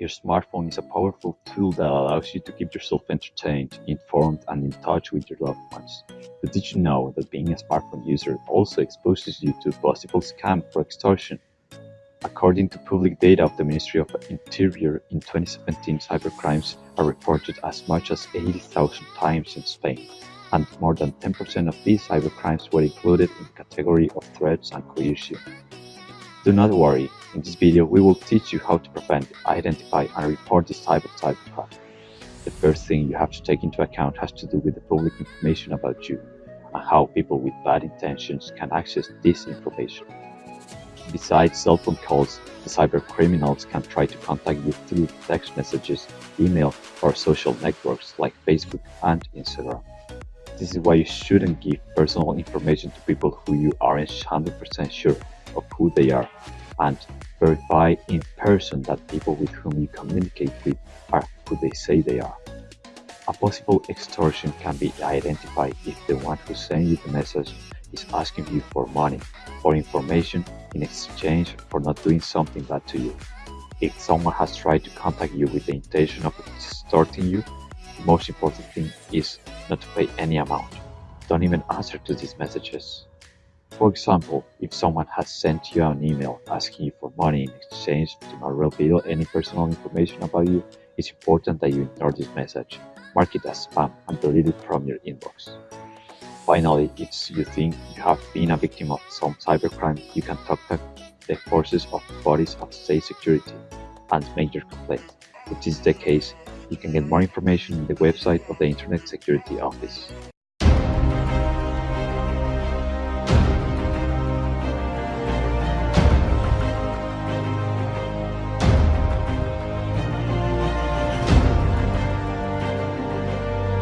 Your smartphone is a powerful tool that allows you to keep yourself entertained, informed, and in touch with your loved ones. But did you know that being a smartphone user also exposes you to possible scam or extortion? According to public data of the Ministry of Interior, in 2017 cybercrimes are reported as much as 80,000 times in Spain, and more than 10% of these cybercrimes were included in the category of threats and coercion. Do not worry, in this video we will teach you how to prevent, identify and report this type of cybercrime. The first thing you have to take into account has to do with the public information about you and how people with bad intentions can access this information. Besides cell phone calls, the cyber criminals can try to contact you through text messages, email, or social networks like Facebook and Instagram. This is why you shouldn't give personal information to people who you aren't 100% sure of who they are and verify in person that people with whom you communicate with are who they say they are. A possible extortion can be identified if the one who sent you the message is asking you for money or information in exchange for not doing something bad to you. If someone has tried to contact you with the intention of extorting you, the most important thing is not to pay any amount. Don't even answer to these messages. For example, if someone has sent you an email asking you for money in exchange to not reveal any personal information about you, it's important that you ignore this message, mark it as spam, and delete it from your inbox. Finally, if you think you have been a victim of some cybercrime, you can contact the forces of the bodies of state security and make your complaint. If this is the case, you can get more information on the website of the Internet Security Office.